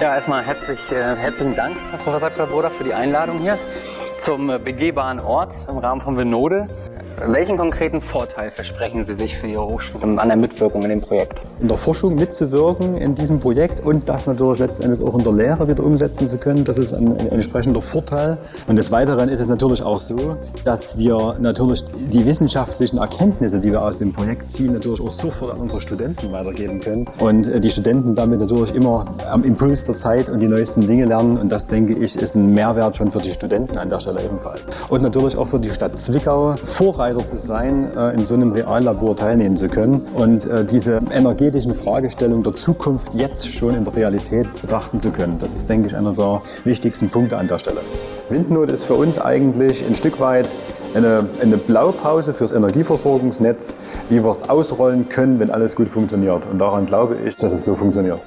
Ja, erstmal herzlich, äh, herzlichen Dank, Herr Professor Klaboda, für die Einladung hier zum äh, begehbaren Ort im Rahmen von Vinode. Welchen konkreten Vorteil versprechen Sie sich für Ihre Hochschule an der Mitwirkung in dem Projekt? In der Forschung mitzuwirken in diesem Projekt und das natürlich letzten Endes auch in der Lehre wieder umsetzen zu können, das ist ein, ein entsprechender Vorteil. Und des Weiteren ist es natürlich auch so, dass wir natürlich die wissenschaftlichen Erkenntnisse, die wir aus dem Projekt ziehen, natürlich auch sofort an unsere Studenten weitergeben können. Und äh, die Studenten damit natürlich immer am Impuls der Zeit und die neuesten Dinge lernen. Und das, denke ich, ist ein Mehrwert schon für die Studenten an der Stelle ebenfalls. Und natürlich auch für die Stadt Zwickau, Vorreiter Vorreiter zu sein, äh, in so einem Reallabor teilnehmen zu können und äh, diese energetischen Fragestellungen der Zukunft jetzt schon in der Realität betrachten zu können. Das ist, denke ich, einer der wichtigsten Punkte an der Stelle. Windnot ist für uns eigentlich ein Stück weit eine, eine Blaupause fürs Energieversorgungsnetz, wie wir es ausrollen können, wenn alles gut funktioniert. Und daran glaube ich, dass es so funktioniert.